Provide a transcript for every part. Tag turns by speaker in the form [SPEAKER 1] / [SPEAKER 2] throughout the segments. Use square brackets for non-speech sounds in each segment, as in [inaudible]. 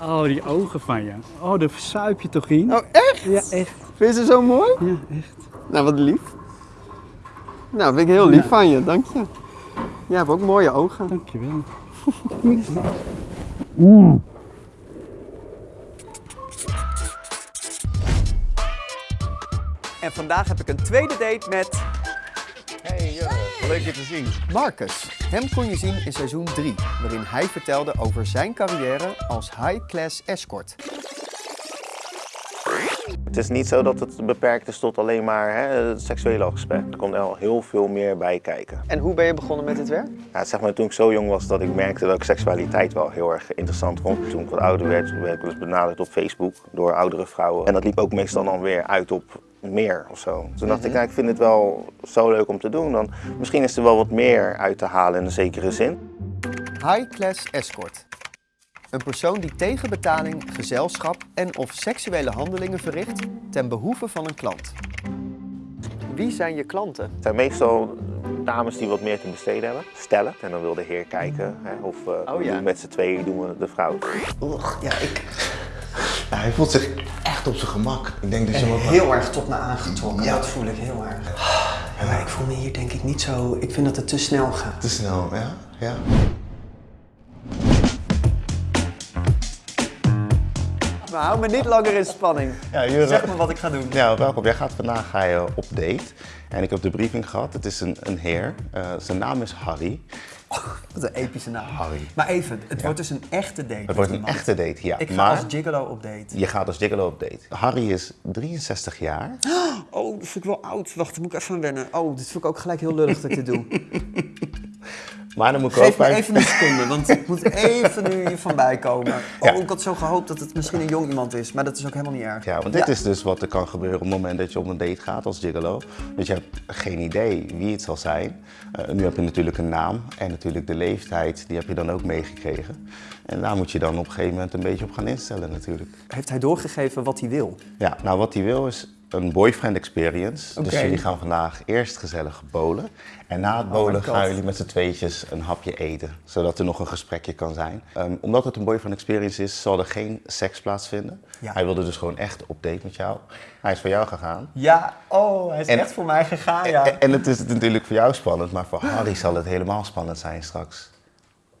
[SPEAKER 1] Oh, die ogen van je. Oh, daar versuip je toch in?
[SPEAKER 2] Oh, echt?
[SPEAKER 1] Ja, echt.
[SPEAKER 2] Vind je ze zo mooi?
[SPEAKER 1] Ja, echt.
[SPEAKER 2] Nou, wat lief. Nou, vind ik heel lief
[SPEAKER 1] Ja.
[SPEAKER 2] van je, dank je. Jij hebt ook mooie ogen.
[SPEAKER 1] Dankjewel. [laughs]
[SPEAKER 2] En vandaag heb ik een tweede date met
[SPEAKER 3] Hey, Jurre, leuk je te zien.
[SPEAKER 2] Marcus. Hem kon je zien in seizoen 3, waarin hij vertelde over zijn carrière als high-class escort.
[SPEAKER 3] Het is niet zo dat het beperkt is tot alleen maar hè, het seksuele aspect. Er komt er heel veel meer bij kijken.
[SPEAKER 2] En hoe ben je begonnen met dit werk?
[SPEAKER 3] Ja, zeg maar toen ik zo jong was dat ik merkte dat ik seksualiteit wel heel erg interessant vond. Toen ik wat ouder werd, werd ik wel eens benaderd op Facebook door oudere vrouwen. En dat liep ook meestal dan weer uit op meer of zo. Toen dacht ik, nou, ik vind het wel zo leuk om te doen. Dan, misschien is er wel wat meer uit te halen in een zekere zin.
[SPEAKER 2] High-class escort. Een persoon die tegen betaling gezelschap en of seksuele handelingen verricht ten behoeve van een klant. Wie zijn je klanten?
[SPEAKER 3] Het zijn meestal dames die wat meer te besteden hebben. Stellen. En dan wil de heer kijken hè, of eh,
[SPEAKER 2] Oh, ja.
[SPEAKER 3] met z'n tweeën doen we de vrouw.
[SPEAKER 2] Ja, ik
[SPEAKER 4] Ja, hij voelt zich echt op zijn gemak. Ik denk dat je wat...
[SPEAKER 2] heel erg tot me aangetrokken.
[SPEAKER 4] Ja.
[SPEAKER 2] Dat voel ik heel erg. Ja, maar ik voel me hier denk ik niet zo... Ik vind dat het te snel gaat.
[SPEAKER 4] Te snel, ja? Ja.
[SPEAKER 2] Hou me niet langer in spanning.
[SPEAKER 4] Ja.
[SPEAKER 2] Zeg me wat ik ga doen.
[SPEAKER 4] Ja, welkom. Jij gaat vandaag ga je op date. En ik heb de briefing gehad. Het is een, een heer. Eh, zijn naam is Harry.
[SPEAKER 2] Wat een epische naam.
[SPEAKER 4] Harry.
[SPEAKER 2] Maar even, het wordt dus een echte date.
[SPEAKER 4] Het wordt een echte date, ja.
[SPEAKER 2] Ik ga
[SPEAKER 4] maar
[SPEAKER 2] als gigolo op date.
[SPEAKER 4] je gaat als gigolo op date. Harry is 63 jaar.
[SPEAKER 2] Oh, dat vind ik wel oud. Wacht, daar moet ik even aan wennen. Oh, dit vind ik ook gelijk heel lullig dat ik dit doe. [laughs]
[SPEAKER 4] Maar dan moet ik
[SPEAKER 2] Geef
[SPEAKER 4] ook
[SPEAKER 2] me
[SPEAKER 4] bij...
[SPEAKER 2] even een seconde, want ik moet even nu hiervan bijkomen. [laughs] Oh,
[SPEAKER 4] Ja.
[SPEAKER 2] ik had zo gehoopt dat het misschien een jong iemand is, maar dat is ook helemaal niet erg.
[SPEAKER 4] Ja, want dit is dus wat er kan gebeuren op het moment dat je op een date gaat als gigolo. Dus je hebt geen idee wie het zal zijn. Eh, nu heb je natuurlijk een naam en natuurlijk de leeftijd, die heb je dan ook meegekregen. En daar moet je dan op een gegeven moment een beetje op gaan instellen natuurlijk.
[SPEAKER 2] Heeft hij doorgegeven wat hij wil?
[SPEAKER 4] Ja, nou wat hij wil is een boyfriend experience. Dus jullie gaan vandaag eerst gezellig bolen. En na het bolen
[SPEAKER 2] my God.
[SPEAKER 4] gaan jullie met z'n tweetjes een hapje eten. Zodat er nog een gesprekje kan zijn. Ehm, omdat het een boyfriend experience is, zal er geen seks plaatsvinden.
[SPEAKER 2] Ja.
[SPEAKER 4] Hij wilde dus gewoon echt op date met jou. Hij is voor jou gegaan.
[SPEAKER 2] Ja, oh, hij is
[SPEAKER 4] En-
[SPEAKER 2] echt voor mij gegaan, ja.
[SPEAKER 4] En, en het is natuurlijk voor jou spannend, maar voor Harry zal het helemaal spannend zijn straks.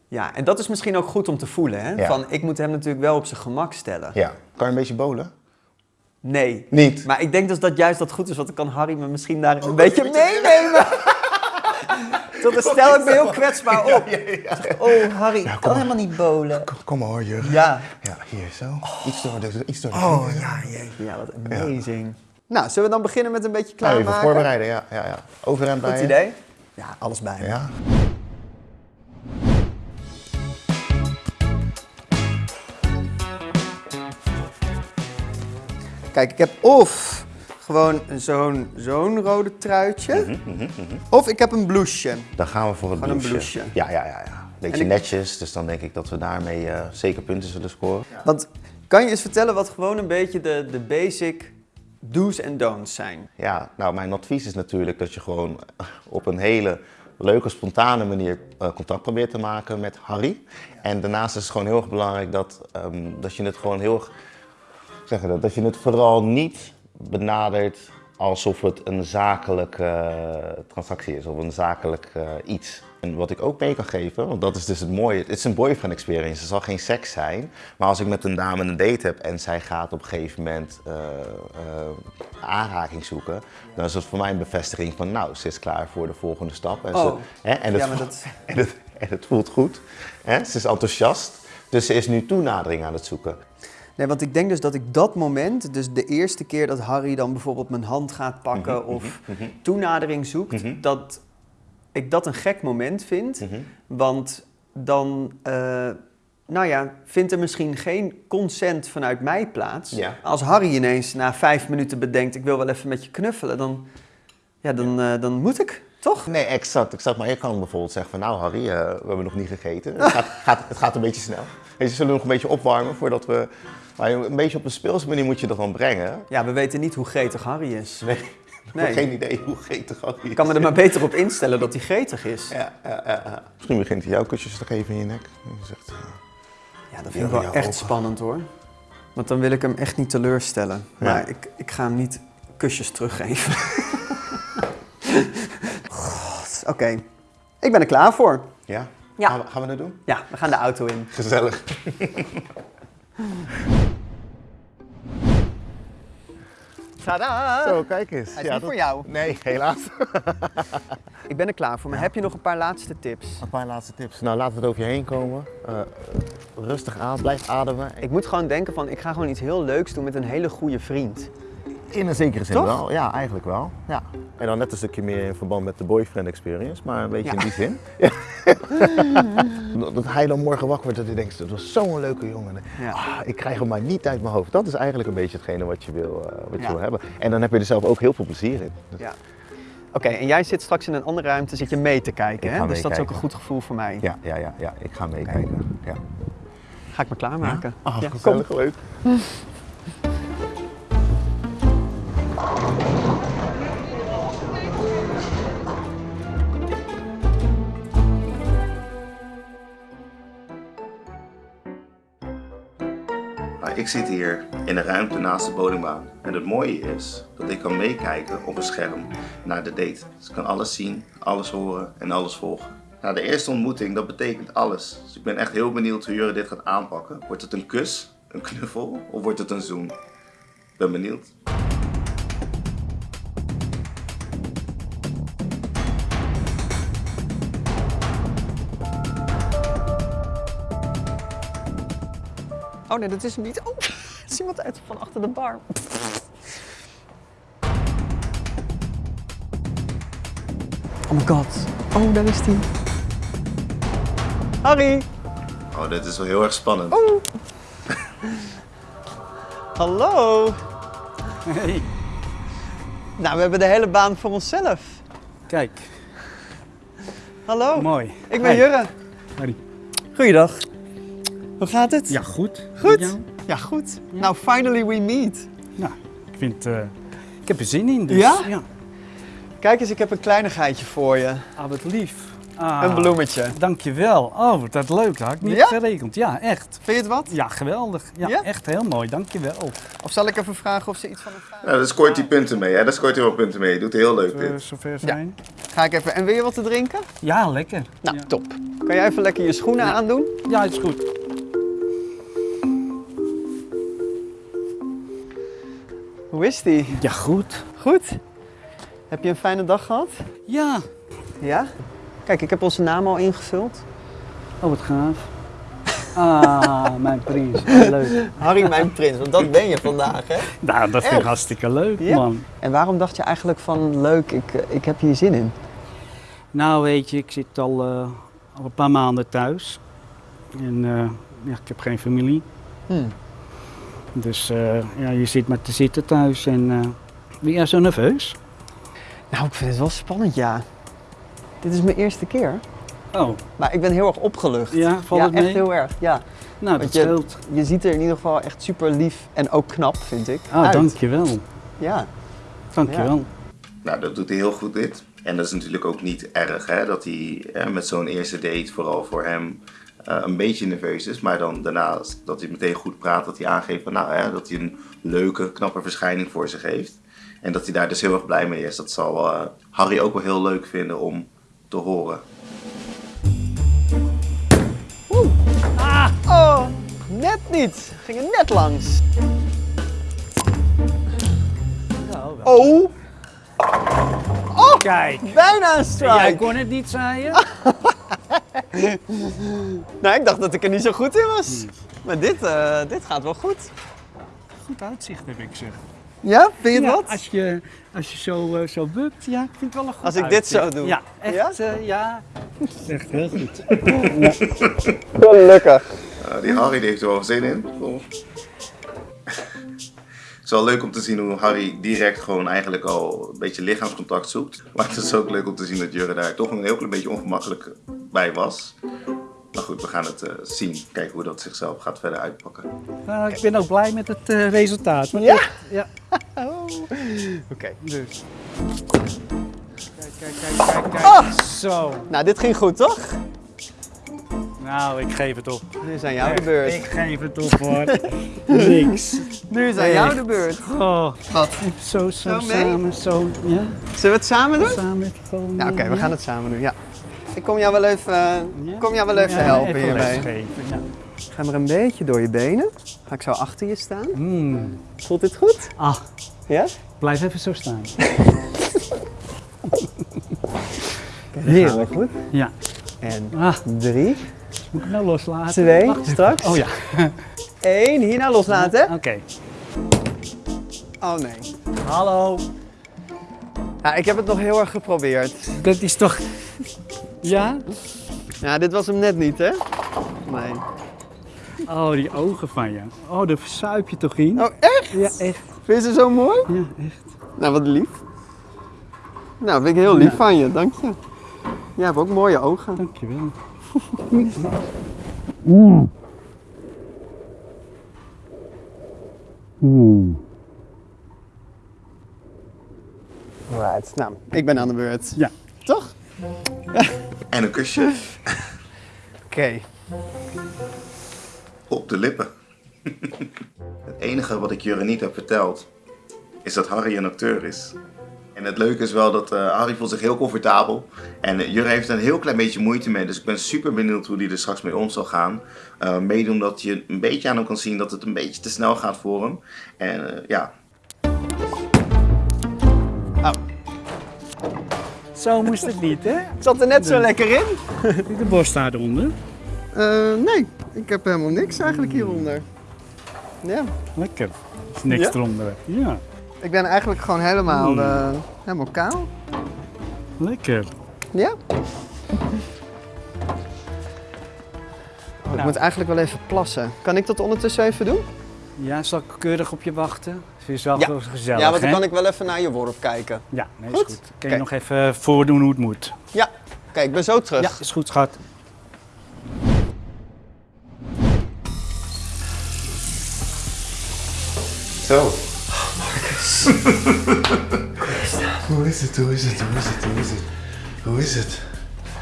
[SPEAKER 2] Ja, en dat is misschien ook goed om te voelen, hè?
[SPEAKER 4] Ja.
[SPEAKER 2] Van, ik moet hem natuurlijk wel op zijn gemak stellen.
[SPEAKER 4] Ja. Kan je een beetje bolen?
[SPEAKER 2] Nee.
[SPEAKER 4] Niet?
[SPEAKER 2] Maar ik denk dus dat juist dat goed is, want dan kan Harry me misschien daar een beetje [laughs] meenemen. [laughs] Tot dan stel ik me heel kwetsbaar op. Oh, Harry, ik kan helemaal niet bolen.
[SPEAKER 4] Kom, kom maar hoor, Jurgen.
[SPEAKER 2] Ja.
[SPEAKER 4] Ja, hier zo. Iets door de, iets door de
[SPEAKER 2] Oh, ja, jeetje. Ja, wat amazing. Nou, zullen we dan beginnen met een beetje klaarmaken?
[SPEAKER 4] even voorbereiden, ja. ja, ja. Bij
[SPEAKER 2] Goed idee? Ja, alles bij me.
[SPEAKER 4] Ja.
[SPEAKER 2] Kijk, ik heb of gewoon zo'n zo'n rode truitje, of ik heb een blouseje.
[SPEAKER 4] Dan gaan we voor het
[SPEAKER 2] Gewoon een
[SPEAKER 4] blouseje.
[SPEAKER 2] blouseje.
[SPEAKER 4] Ja, ja, ja, ja. Beetje
[SPEAKER 2] ik-
[SPEAKER 4] netjes, dus dan denk ik dat we daarmee eh, zeker punten zullen scoren.
[SPEAKER 2] Want kan je eens vertellen wat gewoon een beetje de, de basic do's en don'ts zijn?
[SPEAKER 4] Ja, nou, mijn advies is natuurlijk dat je gewoon [laughs] op een hele leuke, spontane manier eh, contact probeert te maken met Harry. En daarnaast is het gewoon heel erg belangrijk dat, ehm, dat je het gewoon heel zeg je dat, dat je het vooral niet benadert alsof het een zakelijke eh, transactie is of een zakelijk eh, iets. En wat ik ook mee kan geven, want dat is dus het mooie, het is een boyfriend experience, het zal geen seks zijn. Maar als ik met een dame een date heb en zij gaat op een gegeven moment eh, aanraking zoeken, dan is dat voor mij een bevestiging van nou, ze is klaar voor de volgende stap. En,
[SPEAKER 2] Oh.
[SPEAKER 4] ze, hè, en, het,
[SPEAKER 2] Ja, dat- [laughs]
[SPEAKER 4] en, het, en het voelt goed, hè, ze is enthousiast, dus ze is nu toenadering aan het zoeken.
[SPEAKER 2] Nee, want ik denk dus dat ik dat moment, dus de eerste keer dat Harry dan bijvoorbeeld mijn hand gaat pakken of toenadering zoekt, dat ik dat een gek moment vind. Want dan, eh, nou ja, vindt er misschien geen consent vanuit mij plaats.
[SPEAKER 4] Ja.
[SPEAKER 2] Als Harry ineens na vijf minuten bedenkt, ik wil wel even met je knuffelen, dan, ja, dan, eh, dan moet ik, toch?
[SPEAKER 4] Nee, exact, exact. Maar je kan bijvoorbeeld zeggen van nou Harry, eh, we hebben nog niet gegeten. Het gaat, gaat, het gaat een beetje snel. Weet je, zullen we nog een beetje opwarmen voordat we... Maar een beetje op een speelse manier moet je dat dan brengen.
[SPEAKER 2] Ja, we weten niet hoe gretig Harry is.
[SPEAKER 4] Nee, [laughs] ik
[SPEAKER 2] Nee.
[SPEAKER 4] heb geen idee hoe getig Harry is.
[SPEAKER 2] Ik kan me er maar beter op instellen dat hij gretig is.
[SPEAKER 4] Ja, ja, ja, ja. Misschien begint hij jouw kusjes te geven in je nek. En je zegt,
[SPEAKER 2] Ja, dat vind ik wel echt spannend hoor. Want dan wil ik hem echt niet teleurstellen.
[SPEAKER 4] Ja.
[SPEAKER 2] Maar ik, ik ga hem niet kusjes teruggeven. [laughs] God, Oké, ik ben er klaar voor.
[SPEAKER 4] Ja?
[SPEAKER 2] Ja.
[SPEAKER 4] Gaan, we, gaan we dat doen?
[SPEAKER 2] Ja, we gaan de auto in.
[SPEAKER 4] Gezellig. [laughs]
[SPEAKER 2] Tada!
[SPEAKER 4] Zo, kijk eens.
[SPEAKER 2] Hij is niet voor jou.
[SPEAKER 4] Nee, helaas.
[SPEAKER 2] Ik ben er klaar voor. Maar heb je nog een paar laatste tips?
[SPEAKER 4] Een paar laatste tips. Nou, we het over je heen komen. Eh, rustig aan, blijf ademen.
[SPEAKER 2] Ik moet gewoon denken van, ik ga gewoon iets heel leuks doen met een hele goede vriend.
[SPEAKER 4] In een zekere zin
[SPEAKER 2] Toch?
[SPEAKER 4] wel. Ja, eigenlijk wel. Ja. En dan net een stukje meer in verband met de boyfriend experience, maar een beetje
[SPEAKER 2] Ja.
[SPEAKER 4] in die zin. Ja. [laughs] dat hij dan morgen wakker wordt en hij denkt, dat was zo'n leuke jongen.
[SPEAKER 2] Ja.
[SPEAKER 4] Ah, ik krijg hem maar niet uit mijn hoofd. Dat is eigenlijk een beetje hetgene wat je wil, eh, wat je
[SPEAKER 2] Ja.
[SPEAKER 4] wil hebben. En dan heb je er zelf ook heel veel plezier in.
[SPEAKER 2] Ja. Oké, en jij zit straks in een andere ruimte, zit je mee te kijken,
[SPEAKER 4] Ik
[SPEAKER 2] hè? Dus dat is ook een goed gevoel voor mij.
[SPEAKER 4] ja, ja, ja, ja. Ik ga meekijken. Ja.
[SPEAKER 2] Ga ik me klaarmaken?
[SPEAKER 4] Ah,
[SPEAKER 2] Ja, kom.
[SPEAKER 4] gezellig, leuk. [laughs]
[SPEAKER 3] Nou, ik zit hier in een ruimte naast de bowlingbaan. En het mooie is dat ik kan meekijken op een scherm naar de date. Dus ik kan alles zien, alles horen en alles volgen. Nou, de eerste ontmoeting, dat betekent alles. Dus ik ben echt heel benieuwd hoe Jurre dit gaat aanpakken. Wordt het een kus, een knuffel of wordt het een zoen? Ik ben benieuwd.
[SPEAKER 2] Oh nee, dat is hem niet. Oh, er is iemand uit van achter de bar. Oh my god. Oh, daar is hij. Harry.
[SPEAKER 3] Oh, dit is wel heel erg spannend. [laughs]
[SPEAKER 2] Hallo.
[SPEAKER 1] Hey,
[SPEAKER 2] Nou, we hebben de hele baan voor onszelf.
[SPEAKER 1] kijk,
[SPEAKER 2] Hallo.
[SPEAKER 1] mooi.
[SPEAKER 2] Ik ben
[SPEAKER 1] Hey,
[SPEAKER 2] Jurre.
[SPEAKER 1] Harry.
[SPEAKER 2] Goeiedag. Hoe gaat het?
[SPEAKER 1] Ja, goed.
[SPEAKER 2] Goed.
[SPEAKER 1] Met jou?
[SPEAKER 2] Ja, goed. Nou, finally we meet.
[SPEAKER 1] Nou, ik vind, eh, ik heb er zin in. Dus,
[SPEAKER 2] Ja?
[SPEAKER 1] ja.
[SPEAKER 2] Kijk eens, ik heb een kleinigheidje voor je.
[SPEAKER 1] Ah, wat lief. Ah,
[SPEAKER 2] Een bloemetje.
[SPEAKER 1] Dankjewel. Oh, wat dat leuk. Dat had ik niet
[SPEAKER 2] Ja?
[SPEAKER 1] geregeld. Ja, echt.
[SPEAKER 2] Vind je het wat?
[SPEAKER 1] Ja, geweldig. Ja,
[SPEAKER 2] Ja?
[SPEAKER 1] echt heel mooi. Dankjewel.
[SPEAKER 2] Of zal ik even vragen of ze iets van hem vragen?
[SPEAKER 3] Nou, daar scoort hij punten mee, hè? Daar scoort hij wel punten mee. Doet heel leuk dit.
[SPEAKER 1] zover zijn?
[SPEAKER 2] Ga ik even. En wil je wat te drinken?
[SPEAKER 1] Ja, lekker.
[SPEAKER 2] Nou,
[SPEAKER 1] ja.
[SPEAKER 2] top. Kan jij even lekker je schoenen aandoen?
[SPEAKER 1] Ja, is goed.
[SPEAKER 2] Hoe is die?
[SPEAKER 1] Ja, goed.
[SPEAKER 2] Goed? Heb je een fijne dag gehad?
[SPEAKER 1] Ja.
[SPEAKER 2] Ja? Kijk, ik heb onze naam al ingevuld.
[SPEAKER 1] Oh, wat gaaf. Ah, [laughs] mijn prins. Leuk.
[SPEAKER 2] Harry, mijn prins, want dat ben je vandaag, hè?
[SPEAKER 1] Nou, dat vind ik hartstikke leuk,
[SPEAKER 2] Ja?
[SPEAKER 1] man.
[SPEAKER 2] En waarom dacht je eigenlijk van, leuk, ik, ik heb hier zin in?
[SPEAKER 1] Nou, weet je, ik zit al, eh, al een paar maanden thuis. En eh, ja, ik heb geen familie.
[SPEAKER 2] Hm.
[SPEAKER 1] Dus eh, ja, je zit maar te zitten thuis en eh ben jij zo nerveus?
[SPEAKER 2] Nou, ik vind het wel spannend, ja. Dit is mijn eerste keer.
[SPEAKER 1] Oh,
[SPEAKER 2] Maar ik ben heel erg opgelucht.
[SPEAKER 1] Ja, valt
[SPEAKER 2] ja,
[SPEAKER 1] het mee?
[SPEAKER 2] echt heel erg, ja.
[SPEAKER 1] nou dat
[SPEAKER 2] je,
[SPEAKER 1] scheelt.
[SPEAKER 2] je ziet er in ieder geval echt super lief en ook knap, vind ik.
[SPEAKER 1] Ah,
[SPEAKER 2] uit.
[SPEAKER 1] dankjewel.
[SPEAKER 2] Ja.
[SPEAKER 1] Dankjewel.
[SPEAKER 3] Nou, dat doet hij heel goed dit. En dat is natuurlijk ook niet erg, hè? Dat hij eh, met zo'n eerste date vooral voor hem een beetje nerveus is. Maar dan daarnaast dat hij meteen goed praat, dat hij aangeeft van, nou, hè, dat hij een leuke, knappe verschijning voor zich heeft. En dat hij daar dus heel erg blij mee is. Dat zal eh, Harry ook wel heel leuk vinden om te horen.
[SPEAKER 2] Oh, net niet. Ging er net langs.
[SPEAKER 1] Nou, wel.
[SPEAKER 2] Oh,
[SPEAKER 1] Kijk,
[SPEAKER 2] bijna een
[SPEAKER 1] jij
[SPEAKER 2] strike.
[SPEAKER 1] kon het niet, zei je? [laughs] [laughs]
[SPEAKER 2] Nou, ik dacht dat ik er niet zo goed in was. Maar dit, eh, dit gaat wel goed.
[SPEAKER 1] Goed uitzicht heb ik zeg.
[SPEAKER 2] Ja, vind je
[SPEAKER 1] Ja,
[SPEAKER 2] wat?
[SPEAKER 1] als je, als je zo, eh, zo bukt, ja, ik vind het wel een goed
[SPEAKER 2] Als ik dit zo doe?
[SPEAKER 1] Ja, echt,
[SPEAKER 2] Ja?
[SPEAKER 1] ja? ja. Dat is echt heel goed. [laughs]
[SPEAKER 2] Gelukkig.
[SPEAKER 3] Eh, die Harry heeft er wel zin in. Oh. Het is wel leuk om te zien hoe Harry direct gewoon eigenlijk al een beetje lichaamscontact zoekt. [laughs] Maar het is ook leuk om te zien dat Jurre daar toch een heel klein beetje ongemakkelijk bij was. Maar goed, we gaan het eh, zien. Kijken hoe dat zichzelf gaat verder uitpakken.
[SPEAKER 1] Nou, ik ben ook blij met het eh, resultaat. Maar
[SPEAKER 2] Ja?
[SPEAKER 1] ja. [laughs]
[SPEAKER 2] Oké.
[SPEAKER 1] Dus. Kijk, kijk, kijk, kijk, kijk.
[SPEAKER 2] Ah!
[SPEAKER 1] Zo.
[SPEAKER 2] Nou, dit ging goed, toch?
[SPEAKER 1] Nou, ik geef het op.
[SPEAKER 2] Nu is aan jou de beurt.
[SPEAKER 1] Ik geef het op hoor. [laughs] Niks.
[SPEAKER 2] Nu is aan jou de beurt.
[SPEAKER 1] Oh,
[SPEAKER 2] Wat?
[SPEAKER 1] zo, zo,
[SPEAKER 2] Zo
[SPEAKER 1] samen, zo. Ja,
[SPEAKER 2] Zullen we het samen doen?
[SPEAKER 1] samen. Gewoon,
[SPEAKER 2] Ja, oké, we gaan het samen doen, ja. Ik kom jou wel even,
[SPEAKER 1] Ja?
[SPEAKER 2] kom jou wel even
[SPEAKER 1] Ja,
[SPEAKER 2] helpen
[SPEAKER 1] even lesgeven, Ja.
[SPEAKER 2] Ga maar een beetje door je benen. Ga ik zo achter je staan.
[SPEAKER 1] Mm.
[SPEAKER 2] Voelt dit goed?
[SPEAKER 1] Ah,
[SPEAKER 2] Ja?
[SPEAKER 1] blijf even zo staan. [laughs]
[SPEAKER 2] Heerlijk goed.
[SPEAKER 1] Ja.
[SPEAKER 2] En
[SPEAKER 1] Ah,
[SPEAKER 2] drie,
[SPEAKER 1] moet ik nou loslaten?
[SPEAKER 2] twee,
[SPEAKER 1] Wacht
[SPEAKER 2] straks.
[SPEAKER 1] Oh ja,
[SPEAKER 2] Eén, hierna loslaten. hè?
[SPEAKER 1] oké.
[SPEAKER 2] Oh nee.
[SPEAKER 1] Hallo.
[SPEAKER 2] Ja, ik heb het nog heel erg geprobeerd.
[SPEAKER 1] Dat is toch... Ja?
[SPEAKER 2] Ja, dit was hem net niet, hè? Nee.
[SPEAKER 1] Oh, die ogen van je. Oh, daar versuip je toch in?
[SPEAKER 2] Oh, echt?
[SPEAKER 1] Ja, echt.
[SPEAKER 2] Vind je ze zo mooi?
[SPEAKER 1] Ja, echt.
[SPEAKER 2] Nou, wat lief. Nou, vind ik heel lief
[SPEAKER 1] Ja.
[SPEAKER 2] van je, dank je. Je hebt ook mooie ogen.
[SPEAKER 1] Dankjewel.
[SPEAKER 2] Right. Nou, ik ben aan de beurt.
[SPEAKER 1] Ja.
[SPEAKER 2] Toch?
[SPEAKER 4] En een kusje
[SPEAKER 2] Oké.
[SPEAKER 4] op de lippen. Het enige wat ik Jurre niet heb verteld, is dat Harry een acteur is. En het leuke is wel dat eh, Harry voelt zich heel comfortabel. En uh, Jurre heeft er een heel klein beetje moeite mee. Dus ik ben super benieuwd hoe die er straks mee om zal gaan. Uh, mede omdat je een beetje aan hem kan zien dat het een beetje te snel gaat voor hem. En uh, ja,
[SPEAKER 1] Zo moest het niet, hè?
[SPEAKER 2] Ik zat er net zo lekker in. [laughs]
[SPEAKER 1] De borst staat eronder.
[SPEAKER 2] Eh, nee, ik heb helemaal niks eigenlijk hieronder. Ja,
[SPEAKER 1] Lekker. Is niks
[SPEAKER 2] Ja?
[SPEAKER 1] eronder. Ja,
[SPEAKER 2] ik ben eigenlijk gewoon helemaal,
[SPEAKER 1] Hmm.
[SPEAKER 2] eh, helemaal kaal.
[SPEAKER 1] lekker.
[SPEAKER 2] Ja. Oh, ik
[SPEAKER 1] Nou.
[SPEAKER 2] moet eigenlijk wel even plassen. Kan ik dat ondertussen even doen?
[SPEAKER 1] Ja, zal ik keurig op je wachten? Vind je wel
[SPEAKER 2] Ja.
[SPEAKER 1] wel gezellig,
[SPEAKER 2] ja, want dan
[SPEAKER 1] hè?
[SPEAKER 2] kan ik wel even naar je worp kijken.
[SPEAKER 1] Ja, nee,
[SPEAKER 2] Goed.
[SPEAKER 1] is goed. Kun je nog even voordoen hoe het moet?
[SPEAKER 2] Ja, oké, ik ben zo terug.
[SPEAKER 1] Ja, is goed, schat.
[SPEAKER 4] Zo. Hoe is het? Hoe is het? Hoe is het? Hoe is het? Hoe is het?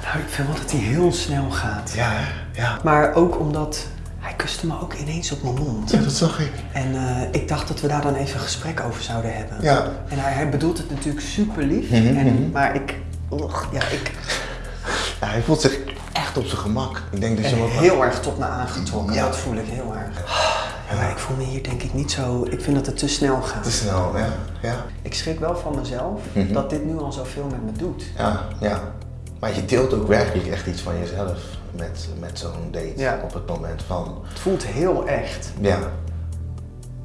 [SPEAKER 2] Nou, ik vind wel dat hij heel snel gaat.
[SPEAKER 4] Ja, hè? ja.
[SPEAKER 2] Maar ook omdat hij kuste me ook ineens op mijn mond.
[SPEAKER 4] Ja, dat zag ik.
[SPEAKER 2] En eh, ik dacht dat we daar dan even een gesprek over zouden hebben.
[SPEAKER 4] Ja.
[SPEAKER 2] En hij, hij bedoelt het natuurlijk super lief.
[SPEAKER 4] Mhm,
[SPEAKER 2] en, maar ik, ugh, ja, ik
[SPEAKER 4] ja. Hij voelt zich echt op zijn gemak. Ik denk dat je hem ook...
[SPEAKER 2] heel erg tot me aangetrokken.
[SPEAKER 4] Ja.
[SPEAKER 2] Dat voel ik heel erg. Ja, maar ik voel me hier denk ik niet zo... Ik vind dat het te snel gaat.
[SPEAKER 4] Te snel, ja. Ja.
[SPEAKER 2] Ik schrik wel van mezelf
[SPEAKER 4] Mhm.
[SPEAKER 2] dat dit nu al zoveel met me doet.
[SPEAKER 4] Ja, ja. Maar je deelt ook werkelijk echt iets van jezelf met, met zo'n date.
[SPEAKER 2] Ja.
[SPEAKER 4] Op het moment van...
[SPEAKER 2] Het voelt heel echt.
[SPEAKER 4] Ja.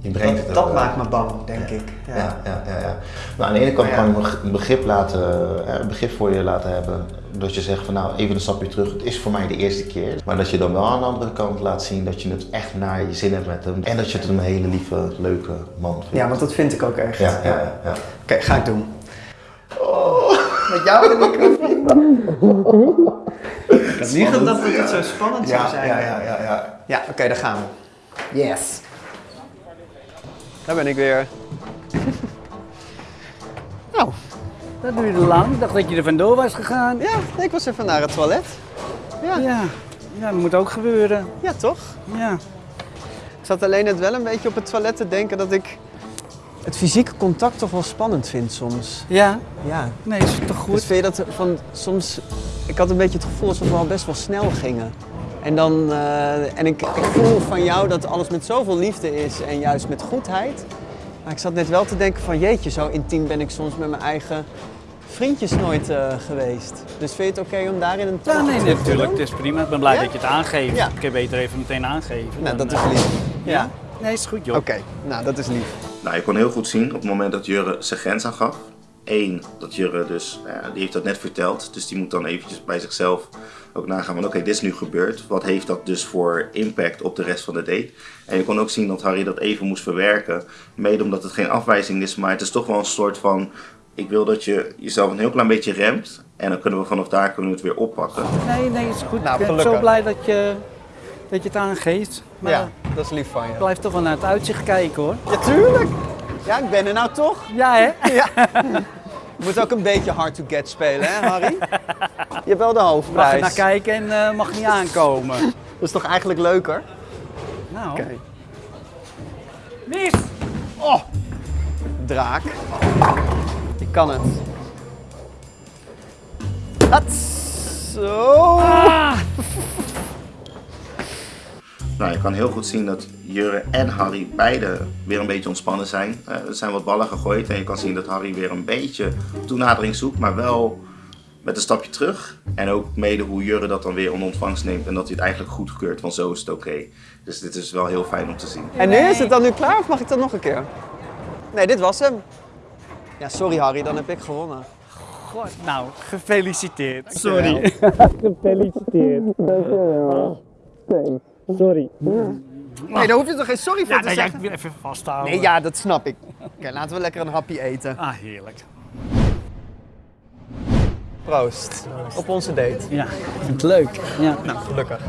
[SPEAKER 4] Je brengt het
[SPEAKER 2] Dat, dat maakt me bang, denk ik.
[SPEAKER 4] Ja, ja, ja, ja. Maar aan de ene kant kan je een begrip, laten, eh, een begrip voor je laten hebben. Dat je zegt van nou, even een stapje terug. Het is voor mij de eerste keer. Maar dat je dan wel aan de andere kant laat zien dat je het echt naar je zin hebt met hem. En dat je het een hele lieve, leuke man vindt.
[SPEAKER 2] Ja, want dat vind ik ook echt.
[SPEAKER 4] Ja, ja, ja. ja.
[SPEAKER 2] Oké, ga ik doen. Met jou de microfoon. Ik had niet gedacht dat het zo spannend zou zijn.
[SPEAKER 4] ja, ja, ja, ja.
[SPEAKER 2] Ja, oké, daar gaan we. Yes. Daar ben ik weer. [laughs] nou,
[SPEAKER 1] Dat duurde lang. Ik dacht dat je er vandoor was gegaan.
[SPEAKER 2] ja, ik was even naar het toilet. Ja, ja.
[SPEAKER 1] Ja, ja dat moet ook gebeuren.
[SPEAKER 2] toch?
[SPEAKER 1] Ja.
[SPEAKER 2] Ik zat alleen net wel een beetje op het toilet te denken dat ik het fysieke contact toch wel spannend vind soms.
[SPEAKER 1] Ja?
[SPEAKER 2] Ja.
[SPEAKER 1] Nee, is toch
[SPEAKER 2] Dus
[SPEAKER 1] goed?
[SPEAKER 2] vind je dat van soms. Ik had een beetje het gevoel alsof we al best wel snel gingen. En, dan, eh, en ik, ik voel van jou dat alles met zoveel liefde is en juist met goedheid. Maar ik zat net wel te denken van jeetje, zo intiem ben ik soms met mijn eigen vriendjes nooit eh, geweest. Dus vind je het oké om daarin een
[SPEAKER 1] Ja,
[SPEAKER 2] tandje
[SPEAKER 1] nee, natuurlijk. Het is prima. Ik ben blij
[SPEAKER 2] Ja?
[SPEAKER 1] dat je het aangeeft.
[SPEAKER 2] Ja.
[SPEAKER 1] Ik kan beter even meteen aangeven.
[SPEAKER 2] Nou,
[SPEAKER 1] dan,
[SPEAKER 2] dat is
[SPEAKER 1] eh,
[SPEAKER 2] lief. Ja?
[SPEAKER 1] Nee, is goed, joh.
[SPEAKER 2] Oké, nou dat is lief.
[SPEAKER 3] Nou, je kon heel goed zien op het moment dat Jurre zijn grens aangaf. Eén, dat Jurre dus, nou ja, die heeft dat net verteld. Dus die moet dan eventjes bij zichzelf ook nagaan van oké, dit is nu gebeurd. Wat heeft dat dus voor impact op de rest van de date? En je kon ook zien dat Harry dat even moest verwerken. Mede omdat het geen afwijzing is, maar het is toch wel een soort van... Ik wil dat je jezelf een heel klein beetje remt. En dan kunnen we vanaf daar kunnen we het weer oppakken.
[SPEAKER 1] Nee, nee, is goed.
[SPEAKER 2] Nou,
[SPEAKER 1] ik ben zo blij dat je, dat je het aangeeft. Maar
[SPEAKER 2] ja, dat is lief van je.
[SPEAKER 1] blijf toch wel naar het uitzicht kijken, hoor.
[SPEAKER 2] Ja, tuurlijk. Ja, ik ben er nou toch.
[SPEAKER 1] Ja, hè? [laughs]
[SPEAKER 2] Ja. Je moet ook een beetje hard to get spelen, hè Harry? Je hebt wel de
[SPEAKER 1] Mag er
[SPEAKER 2] hoofdprijs.
[SPEAKER 1] naar kijken en eh, mag niet aankomen.
[SPEAKER 2] Dat is toch eigenlijk leuker?
[SPEAKER 1] Nou,
[SPEAKER 2] Oké.
[SPEAKER 1] mis!
[SPEAKER 2] Draak. Ik kan het. Hats. Zo.
[SPEAKER 3] Nou, je kan heel goed zien dat Jurre en Harry beide weer een beetje ontspannen zijn. Eh, er zijn wat ballen gegooid en je kan zien dat Harry weer een beetje toenadering zoekt, maar wel met een stapje terug. En ook mede hoe Jurre dat dan weer onder ontvangst neemt en dat hij het eigenlijk goedkeurt, want zo is het oké. Dus dit is wel heel fijn om te zien.
[SPEAKER 2] En nu is het dan nu klaar of mag ik dat nog een keer? Nee, dit was hem. Ja, sorry Harry, dan heb ik gewonnen.
[SPEAKER 1] God, nou, gefeliciteerd. Sorry. [laughs] [laughs] Sorry.
[SPEAKER 2] Nee, daar hoef je toch geen sorry voor
[SPEAKER 1] Ja,
[SPEAKER 2] te
[SPEAKER 1] nee, ja, ik
[SPEAKER 2] zeggen?
[SPEAKER 1] wil even vasthouden.
[SPEAKER 2] Nee, ja, dat snap ik. Oké, laten we lekker een hapje eten.
[SPEAKER 1] Ah, heerlijk.
[SPEAKER 2] Proost. Op onze date.
[SPEAKER 1] Ja, ik vind het leuk. Ja.
[SPEAKER 2] Nou, gelukkig.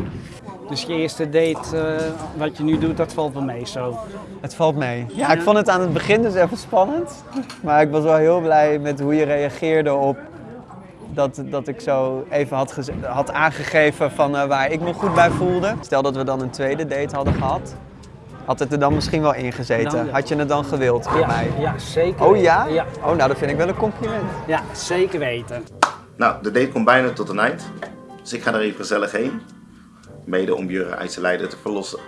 [SPEAKER 1] Dus je eerste date, eh, wat je nu doet, dat valt wel mee zo.
[SPEAKER 2] Het valt mee. Ja, ik vond het aan het begin dus even spannend. Maar ik was wel heel blij met hoe je reageerde op dat, dat ik zo even had, had aangegeven van eh, waar ik me goed bij voelde. Stel dat we dan een tweede date hadden gehad. Had het er dan misschien wel ingezeten?
[SPEAKER 1] Nou, ja.
[SPEAKER 2] Had je het dan gewild bij
[SPEAKER 1] Ja,
[SPEAKER 2] mij?
[SPEAKER 1] ja zeker
[SPEAKER 2] Oh
[SPEAKER 1] weten.
[SPEAKER 2] ja?
[SPEAKER 1] ja?
[SPEAKER 2] Oh, nou dat vind ik wel een compliment.
[SPEAKER 1] Ja, zeker weten.
[SPEAKER 3] Nou, de date komt bijna tot een eind. Dus ik ga er even gezellig heen. Mede om Jurre uit zijn lijden te verlossen.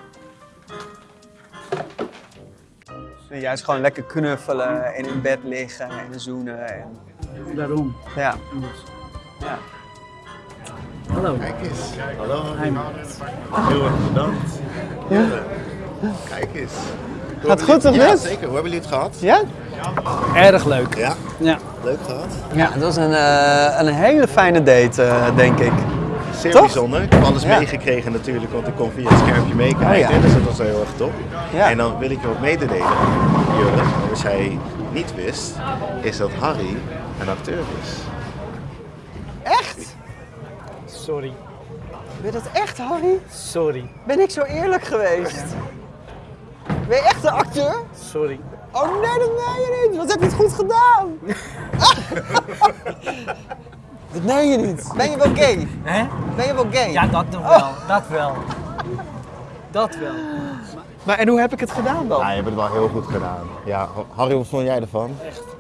[SPEAKER 2] En juist gewoon lekker knuffelen en in bed liggen en zoenen. En,
[SPEAKER 1] Daarom.
[SPEAKER 2] ja. Ja.
[SPEAKER 1] Hallo.
[SPEAKER 5] Kijk eens. Hallo,
[SPEAKER 1] Hi.
[SPEAKER 5] Heel erg bedankt. Kijk eens. Hoe
[SPEAKER 2] Gaat goed, of
[SPEAKER 5] Ja, zeker. Hoe hebben jullie het gehad?
[SPEAKER 2] Ja?
[SPEAKER 1] Erg leuk.
[SPEAKER 5] Ja,
[SPEAKER 1] Ja.
[SPEAKER 5] leuk gehad.
[SPEAKER 2] Ja, het was een, eh, een hele fijne date, eh, denk ik.
[SPEAKER 5] Zeer
[SPEAKER 2] Toch?
[SPEAKER 5] bijzonder. Ik heb alles
[SPEAKER 2] Ja.
[SPEAKER 5] meegekregen natuurlijk, want ik kon via het schermpje meekijken.
[SPEAKER 2] Oh, ja.
[SPEAKER 5] Dus dat was heel erg top.
[SPEAKER 2] Ja.
[SPEAKER 5] En dan wil ik je wat mededelen, Jurre. Wat jij niet wist, is dat Harry een acteur is.
[SPEAKER 1] Sorry.
[SPEAKER 2] Ben je dat echt, Harry?
[SPEAKER 1] Sorry.
[SPEAKER 2] Ben ik zo eerlijk geweest? Ben je echt een acteur?
[SPEAKER 1] Sorry.
[SPEAKER 2] Oh nee, dat meen je niet. Wat heb je het goed gedaan? [laughs] dat meen je niet. Ben je wel gay?
[SPEAKER 1] Hè?
[SPEAKER 2] Ben je wel gay?
[SPEAKER 1] Ja, dat nog wel. Dat wel. Dat wel. [laughs]
[SPEAKER 2] Maar en hoe heb ik het gedaan dan?
[SPEAKER 4] Ja, je hebt het wel heel goed gedaan. Ja, Harry, wat vond jij ervan?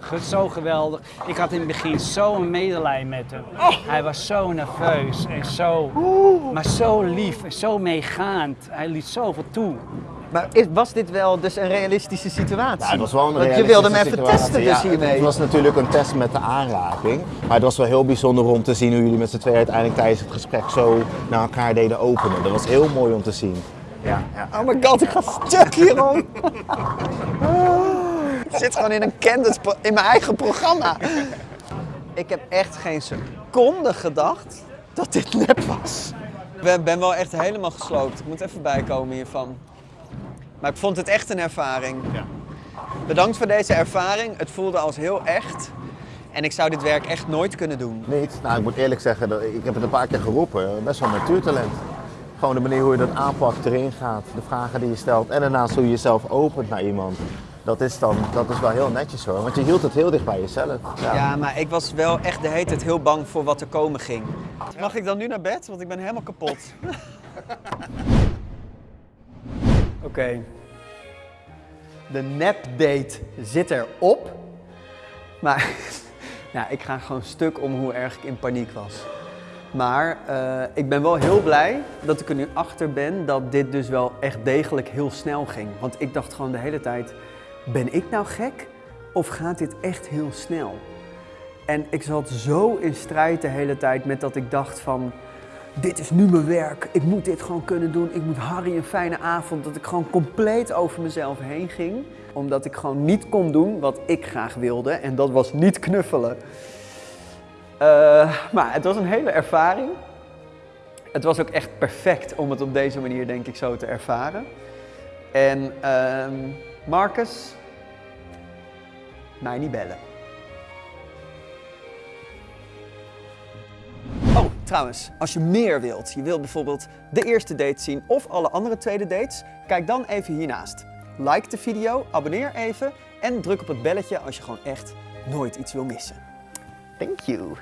[SPEAKER 1] Ge- Zo geweldig. Ik had in het begin zo'n medelijden met hem. Hij was zo nerveus en zo, maar zo lief en zo meegaand. Hij liet zoveel toe.
[SPEAKER 2] Maar is, was dit wel dus een realistische situatie?
[SPEAKER 4] Ja, het was wel een
[SPEAKER 2] Want je wilde hem even
[SPEAKER 4] situatie.
[SPEAKER 2] testen
[SPEAKER 4] Ja,
[SPEAKER 2] dus hiermee.
[SPEAKER 4] Het was natuurlijk een test met de aanraking. Maar het was wel heel bijzonder om te zien hoe jullie met z'n tweeën uiteindelijk tijdens het gesprek zo naar elkaar deden openen. Dat was heel mooi om te zien. Ja, ja.
[SPEAKER 2] Oh my god, ik ga stuk hierom. [laughs] Ik zit gewoon in een Candice pro- in mijn eigen programma. Ik heb echt geen seconde gedacht dat dit nep was. Ik ben, ben wel echt helemaal gesloopt. Ik moet even bijkomen hiervan. Maar ik vond het echt een ervaring. Bedankt voor deze ervaring. Het voelde als heel echt. En ik zou dit werk echt nooit kunnen doen.
[SPEAKER 4] Niet? Nou, ik moet eerlijk zeggen, dat- ik heb het een paar keer geroepen. Best wel natuurtalent. Gewoon de manier hoe je dat aanpakt, erin gaat, de vragen die je stelt en daarnaast hoe je jezelf opent naar iemand. Dat is dan, dat is wel heel netjes hoor, want je hield het heel dicht bij jezelf.
[SPEAKER 2] Ja, maar ik was wel echt de hele tijd heel bang voor wat er komen ging. Mag ik dan nu naar bed? Want ik ben helemaal kapot. [laughs] Oké. De nepdate zit erop. Maar [laughs] ja, ik ga gewoon stuk om hoe erg ik in paniek was. Maar eh, ik ben wel heel blij dat ik er nu achter ben dat dit dus wel echt degelijk heel snel ging. Want ik dacht gewoon de hele tijd, ben ik nou gek? Of gaat dit echt heel snel? En ik zat zo in strijd de hele tijd met dat ik dacht van... Dit is nu mijn werk. Ik moet dit gewoon kunnen doen. Ik moet Harry een fijne avond. Dat ik gewoon compleet over mezelf heen ging. Omdat ik gewoon niet kon doen wat ik graag wilde. En dat was niet knuffelen. Eh, maar het was een hele ervaring. Het was ook echt perfect om het op deze manier, denk ik, zo te ervaren. En ehm, Marcus, mij niet bellen. Oh, trouwens, als je meer wilt, je wilt bijvoorbeeld de eerste date zien of alle andere tweede dates, kijk dan even hiernaast. Like de video, abonneer even en druk op het belletje als je gewoon echt nooit iets wil missen. Thank you.